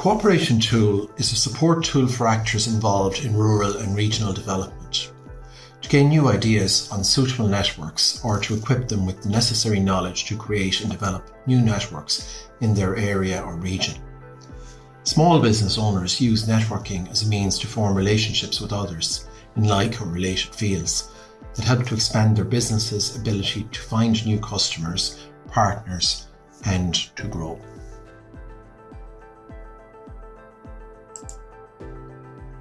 Cooperation Tool is a support tool for actors involved in rural and regional development to gain new ideas on suitable networks or to equip them with the necessary knowledge to create and develop new networks in their area or region. Small business owners use networking as a means to form relationships with others in like or related fields that help to expand their business's ability to find new customers, partners, and to grow.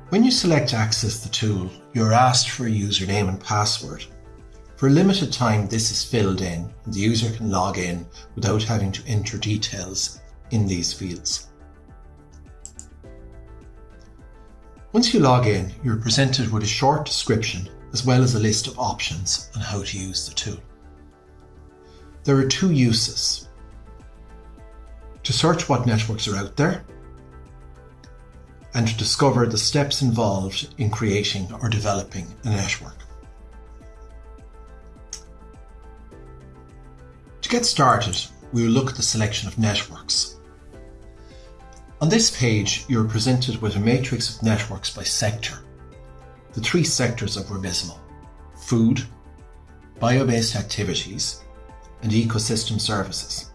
When you select Access the tool, you're asked for a username and password. For a limited time, this is filled in and the user can log in without having to enter details in these fields. Once you log in, you're presented with a short description as well as a list of options on how to use the tool. There are two uses. To search what networks are out there and discover the steps involved in creating or developing a network. To get started, we will look at the selection of networks. On this page, you are presented with a matrix of networks by sector. The three sectors of Revismo, food, bio-based activities, and ecosystem services,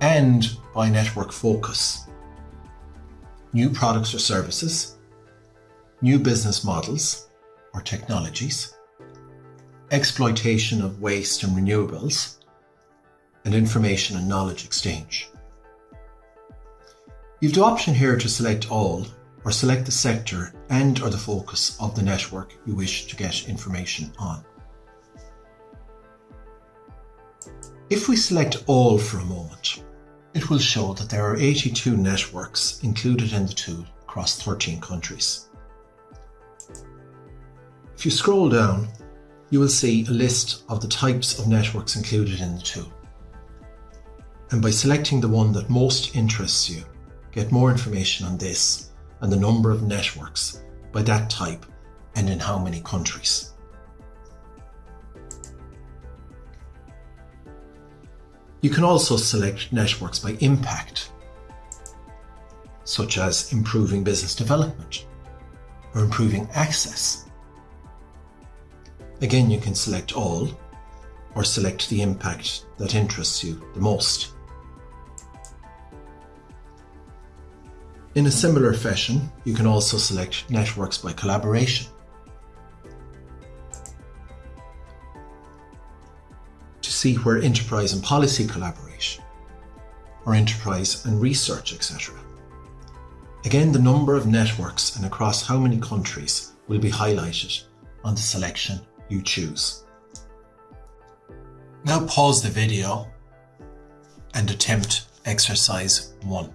and by network focus, new products or services, new business models or technologies, exploitation of waste and renewables, and information and knowledge exchange. You've the option here to select all or select the sector and or the focus of the network you wish to get information on. If we select all for a moment, it will show that there are 82 networks included in the tool across 13 countries. If you scroll down, you will see a list of the types of networks included in the tool. And by selecting the one that most interests you, get more information on this and the number of networks by that type and in how many countries. You can also select networks by impact, such as improving business development or improving access. Again, you can select all or select the impact that interests you the most. In a similar fashion, you can also select networks by collaboration. See where enterprise and policy collaboration, or enterprise and research, etc. Again, the number of networks and across how many countries will be highlighted on the selection you choose. Now pause the video and attempt exercise 1.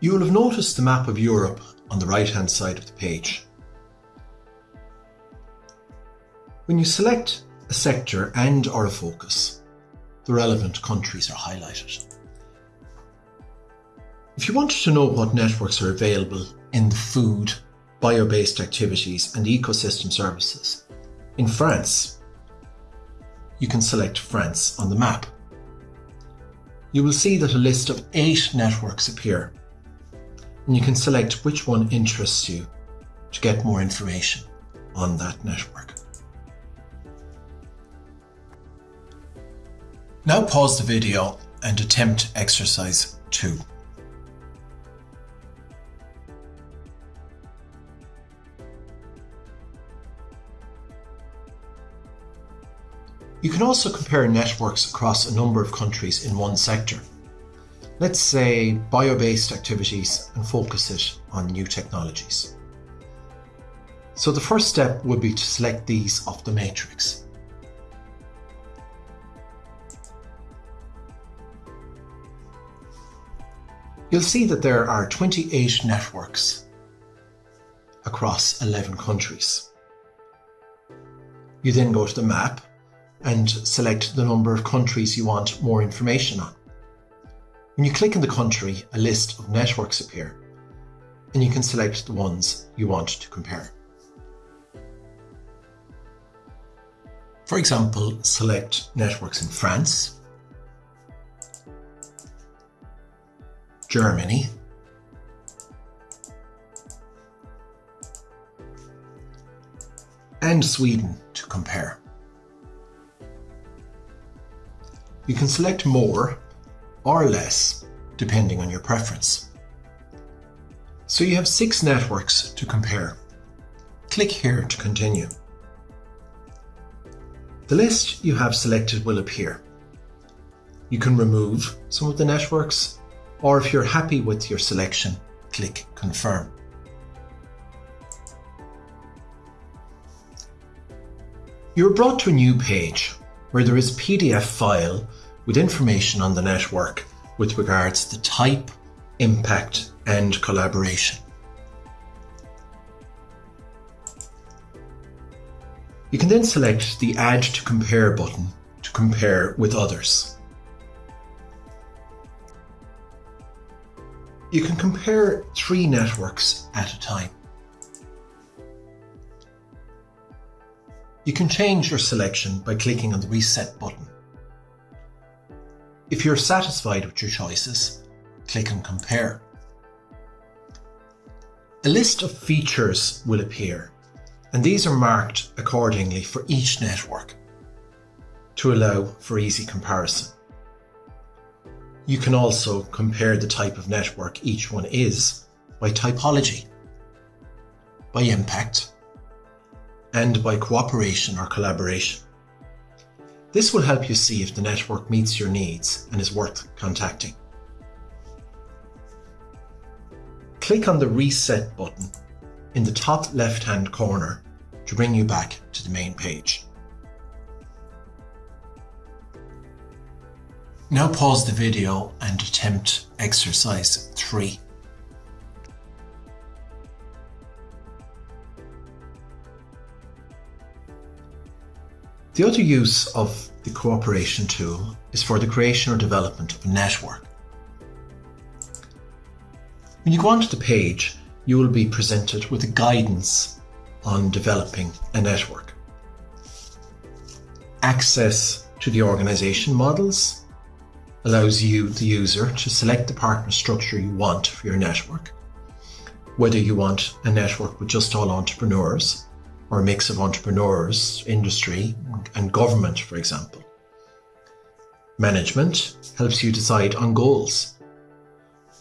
You will have noticed the map of Europe on the right hand side of the page. When you select a sector and or a focus, the relevant countries are highlighted. If you wanted to know what networks are available in the food, bio-based activities and ecosystem services in France, you can select France on the map. You will see that a list of eight networks appear and you can select which one interests you to get more information on that network. Now pause the video and attempt exercise 2. You can also compare networks across a number of countries in one sector. Let's say bio-based activities and focus it on new technologies. So the first step would be to select these off the matrix. You'll see that there are 28 networks across 11 countries. You then go to the map and select the number of countries you want more information on. When you click on the country, a list of networks appear and you can select the ones you want to compare. For example, select networks in France, Germany, and Sweden to compare. You can select more or less depending on your preference. So you have six networks to compare. Click here to continue. The list you have selected will appear. You can remove some of the networks or if you're happy with your selection, click confirm. You're brought to a new page where there is a PDF file with information on the network with regards to type, impact and collaboration. You can then select the Add to Compare button to compare with others. You can compare three networks at a time. You can change your selection by clicking on the Reset button. If you're satisfied with your choices, click on Compare. A list of features will appear, and these are marked accordingly for each network to allow for easy comparison. You can also compare the type of network each one is by typology, by impact, and by cooperation or collaboration. This will help you see if the network meets your needs and is worth contacting. Click on the Reset button in the top left-hand corner to bring you back to the main page. Now pause the video and attempt exercise 3. The other use of the cooperation tool is for the creation or development of a network. When you go onto the page, you will be presented with a guidance on developing a network. Access to the organization models allows you, the user, to select the partner structure you want for your network. Whether you want a network with just all entrepreneurs, or a mix of entrepreneurs, industry, and government, for example. Management helps you decide on goals.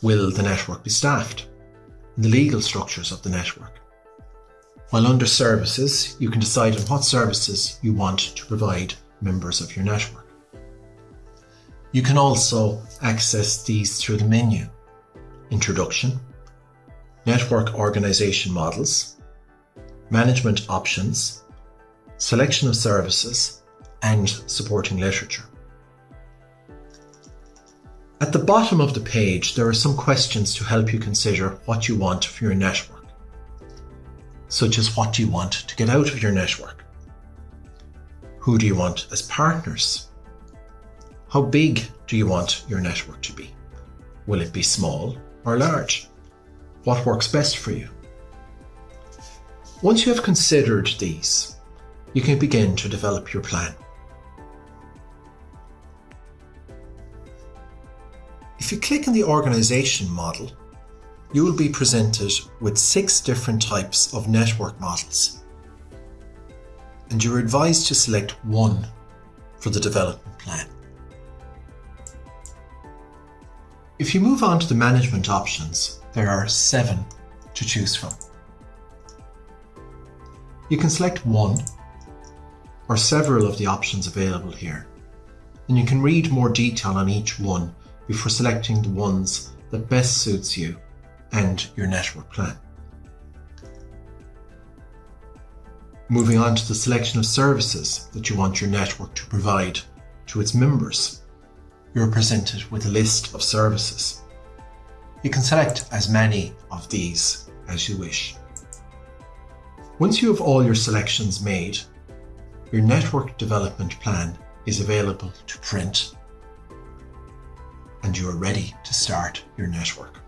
Will the network be staffed? The legal structures of the network. While under services, you can decide on what services you want to provide members of your network. You can also access these through the menu. Introduction, Network Organization Models, management options, selection of services, and supporting literature. At the bottom of the page, there are some questions to help you consider what you want for your network, such as what do you want to get out of your network? Who do you want as partners? How big do you want your network to be? Will it be small or large? What works best for you? Once you have considered these, you can begin to develop your plan. If you click on the organization model, you will be presented with six different types of network models. And you're advised to select one for the development plan. If you move on to the management options, there are seven to choose from. You can select one or several of the options available here, and you can read more detail on each one before selecting the ones that best suits you and your network plan. Moving on to the selection of services that you want your network to provide to its members, you are presented with a list of services. You can select as many of these as you wish. Once you have all your selections made, your network development plan is available to print and you are ready to start your network.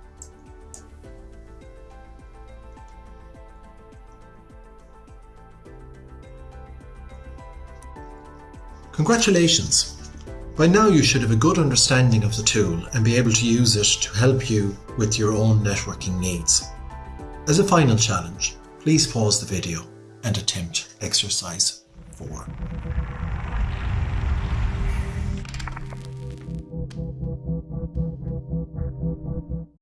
Congratulations! By now you should have a good understanding of the tool and be able to use it to help you with your own networking needs. As a final challenge, please pause the video and attempt exercise 4.